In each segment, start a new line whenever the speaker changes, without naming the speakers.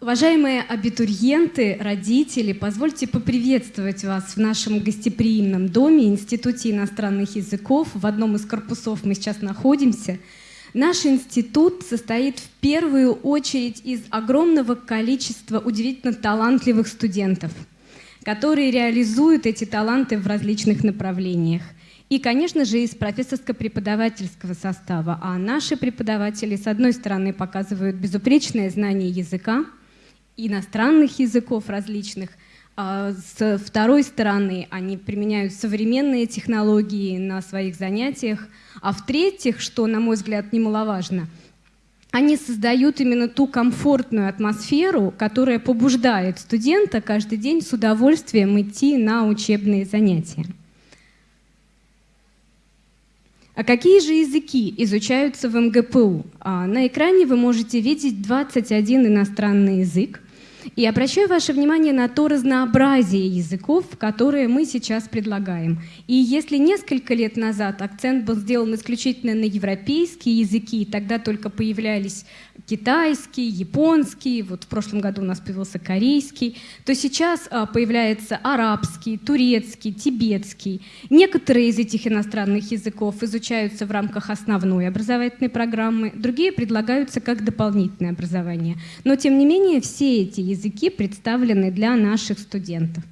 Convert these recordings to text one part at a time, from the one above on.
Уважаемые абитуриенты, родители, позвольте поприветствовать вас в нашем гостеприимном доме Институте иностранных языков. В одном из корпусов мы сейчас находимся. Наш институт состоит в первую очередь из огромного количества удивительно талантливых студентов, которые реализуют эти таланты в различных направлениях. И, конечно же, из профессорско-преподавательского состава. А наши преподаватели, с одной стороны, показывают безупречное знание языка, иностранных языков различных. А с второй стороны, они применяют современные технологии на своих занятиях. А в-третьих, что, на мой взгляд, немаловажно, они создают именно ту комфортную атмосферу, которая побуждает студента каждый день с удовольствием идти на учебные занятия. А какие же языки изучаются в МГПУ? А на экране вы можете видеть 21 иностранный язык. И обращаю ваше внимание на то разнообразие языков, которые мы сейчас предлагаем. И если несколько лет назад акцент был сделан исключительно на европейские языки, тогда только появлялись китайский, японский, вот в прошлом году у нас появился корейский, то сейчас а, появляется арабский, турецкий, тибетский. Некоторые из этих иностранных языков изучаются в рамках основной образовательной программы, другие предлагаются как дополнительное образование. Но тем не менее все эти языки представлены для наших студентов.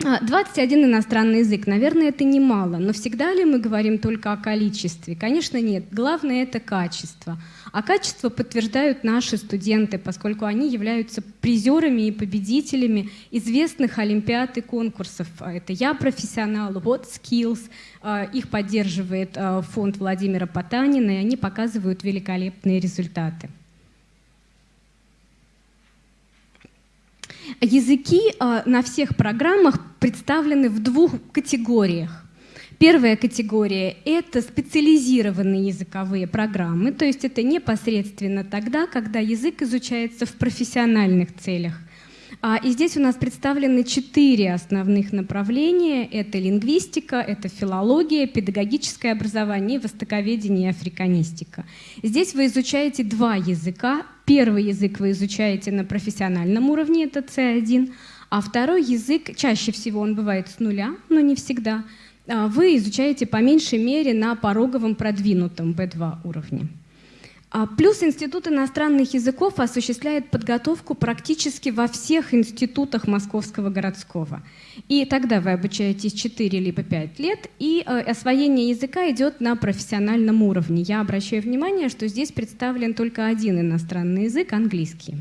21 а, иностранный язык, наверное, это немало, но всегда ли мы говорим только о количестве? Конечно, нет. Главное — это качество. А качество подтверждают наши студенты, поскольку они являются призерами и победителями известных олимпиад и конкурсов. А, это «Я профессионал», «What Skills», а, их поддерживает фонд Владимира Потанина, и они показывают великолепные результаты. Языки а, на всех программах представлены в двух категориях. Первая категория — это специализированные языковые программы, то есть это непосредственно тогда, когда язык изучается в профессиональных целях. А, и здесь у нас представлены четыре основных направления. Это лингвистика, это филология, педагогическое образование, востоковедение и африканистика. Здесь вы изучаете два языка. Первый язык вы изучаете на профессиональном уровне, это C1, а второй язык, чаще всего он бывает с нуля, но не всегда, а, вы изучаете по меньшей мере на пороговом продвинутом B2 уровне. А плюс Институт иностранных языков осуществляет подготовку практически во всех институтах Московского городского. И тогда вы обучаетесь 4 либо 5 лет, и э, освоение языка идет на профессиональном уровне. Я обращаю внимание, что здесь представлен только один иностранный язык — английский.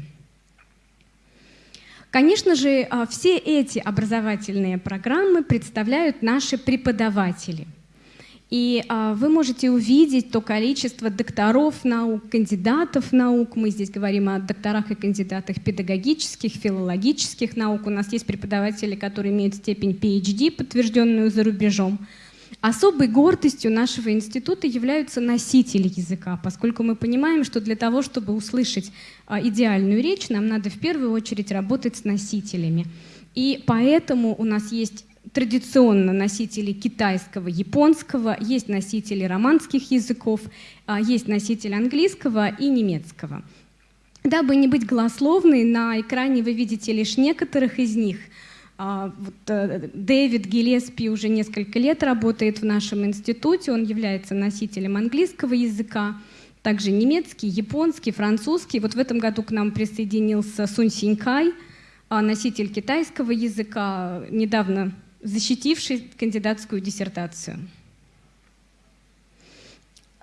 Конечно же, э, все эти образовательные программы представляют наши преподаватели — и а, вы можете увидеть то количество докторов наук, кандидатов наук. Мы здесь говорим о докторах и кандидатах педагогических, филологических наук. У нас есть преподаватели, которые имеют степень PhD, подтвержденную за рубежом. Особой гордостью нашего института являются носители языка, поскольку мы понимаем, что для того, чтобы услышать а, идеальную речь, нам надо в первую очередь работать с носителями. И поэтому у нас есть традиционно носители китайского, японского, есть носители романских языков, а, есть носитель английского и немецкого. Дабы не быть голословной, на экране вы видите лишь некоторых из них. А, вот, э, Дэвид Гиллеспи уже несколько лет работает в нашем институте, он является носителем английского языка, также немецкий, японский, французский. Вот в этом году к нам присоединился Сунь Синькай, а, носитель китайского языка, недавно защитивший кандидатскую диссертацию.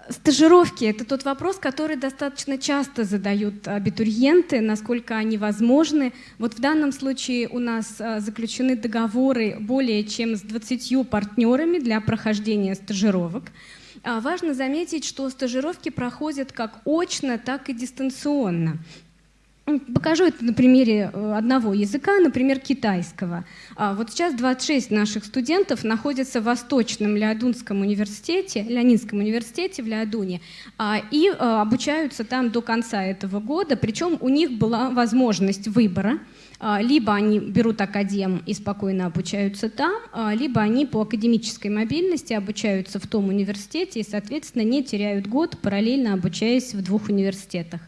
Стажировки – это тот вопрос, который достаточно часто задают абитуриенты, насколько они возможны. Вот в данном случае у нас а, заключены договоры более чем с 20 партнерами для прохождения стажировок. А, важно заметить, что стажировки проходят как очно, так и дистанционно. Покажу это на примере э, одного языка, например, китайского. А, вот сейчас 26 наших студентов находятся в Восточном Леодунском университете, Леонинском университете в Леодуне, а, и э, обучаются там до конца этого года, причем у них была возможность выбора, а, либо они берут академ и спокойно обучаются там, либо они по академической мобильности обучаются в том университете и, соответственно, не теряют год, параллельно обучаясь в двух университетах.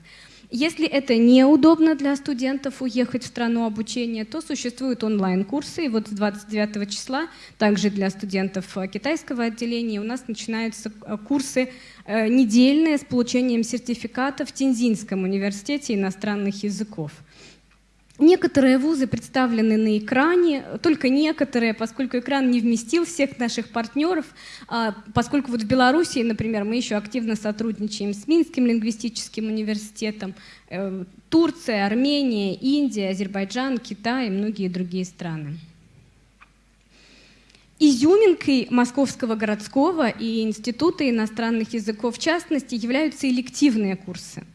Если это неудобно для студентов уехать в страну обучения, то существуют онлайн-курсы. И вот с 29 числа также для студентов э, китайского отделения у нас начинаются э, курсы э, недельные с получением сертификата в Тинзинском университете иностранных языков. Некоторые вузы представлены на экране, только некоторые, поскольку экран не вместил всех наших партнеров, а, поскольку вот в Беларуси, например, мы еще активно сотрудничаем с Минским лингвистическим университетом, э, Турция, Армения, Индия, Азербайджан, Китай и многие другие страны. Изюминкой Московского городского и Института иностранных языков в частности являются элективные курсы –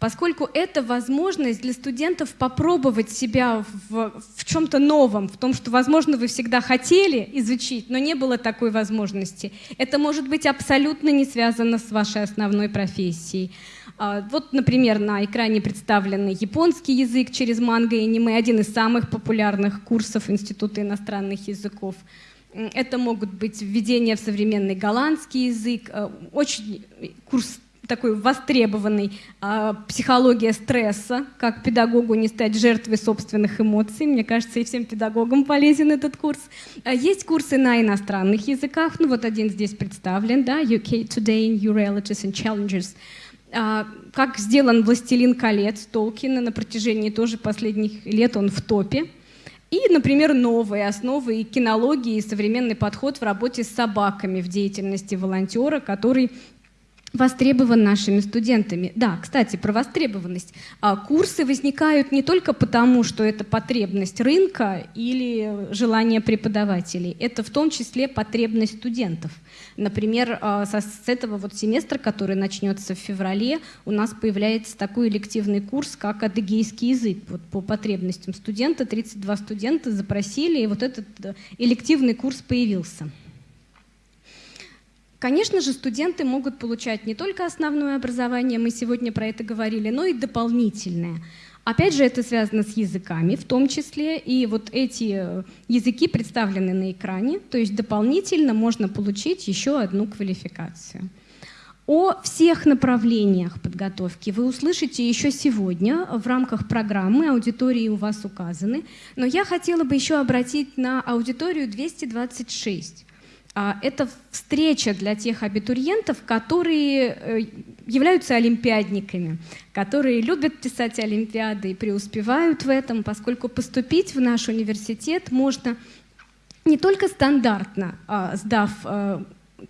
поскольку это возможность для студентов попробовать себя в, в чем-то новом, в том, что, возможно, вы всегда хотели изучить, но не было такой возможности. Это может быть абсолютно не связано с вашей основной профессией. А, вот, например, на экране представлен японский язык через манго и аниме, один из самых популярных курсов Института иностранных языков. Это могут быть введение в современный голландский язык, э, очень курс такой востребованный э, психология стресса, как педагогу не стать жертвой собственных эмоций. Мне кажется, и всем педагогам полезен этот курс. А есть курсы на иностранных языках, ну вот один здесь представлен, да, UK Today, New Realities and Challenges. А, как сделан «Властелин колец» Толкина на протяжении тоже последних лет, он в топе. И, например, новые основы и кинологии, и современный подход в работе с собаками в деятельности волонтера, который востребован нашими студентами. Да, кстати, про востребованность. А, курсы возникают не только потому, что это потребность рынка или желание преподавателей. Это в том числе потребность студентов. Например, а, с этого вот семестра, который начнется в феврале, у нас появляется такой элективный курс, как адыгейский язык. Вот по потребностям студента 32 студента запросили, и вот этот э, элективный курс появился. Конечно же, студенты могут получать не только основное образование, мы сегодня про это говорили, но и дополнительное. Опять же, это связано с языками в том числе, и вот эти э, языки представлены на экране, то есть дополнительно можно получить еще одну квалификацию. О всех направлениях подготовки вы услышите еще сегодня в рамках программы, аудитории у вас указаны, но я хотела бы еще обратить на аудиторию 226. А, это встреча для тех абитуриентов, которые э, являются олимпиадниками, которые любят писать олимпиады и преуспевают в этом, поскольку поступить в наш университет можно не только стандартно, а, сдав э,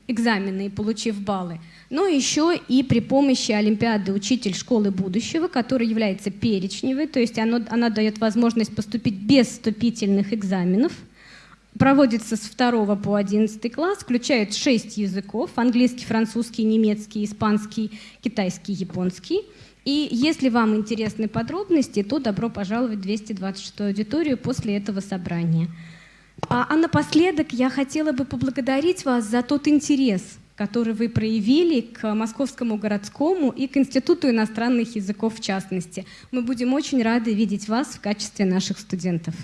экзамены и получив баллы, но еще и при помощи Олимпиады «Учитель школы будущего», которая является перечневой, то есть она, она дает возможность поступить без вступительных экзаменов – проводится с 2 по 11 класс, включает 6 языков, английский, французский, немецкий, испанский, китайский, японский. И если вам интересны подробности, то добро пожаловать в 226 аудиторию после этого собрания. А, а напоследок я хотела бы поблагодарить вас за тот интерес, который вы проявили к Московскому городскому и к Институту иностранных языков в частности. Мы будем очень рады видеть вас в качестве наших студентов.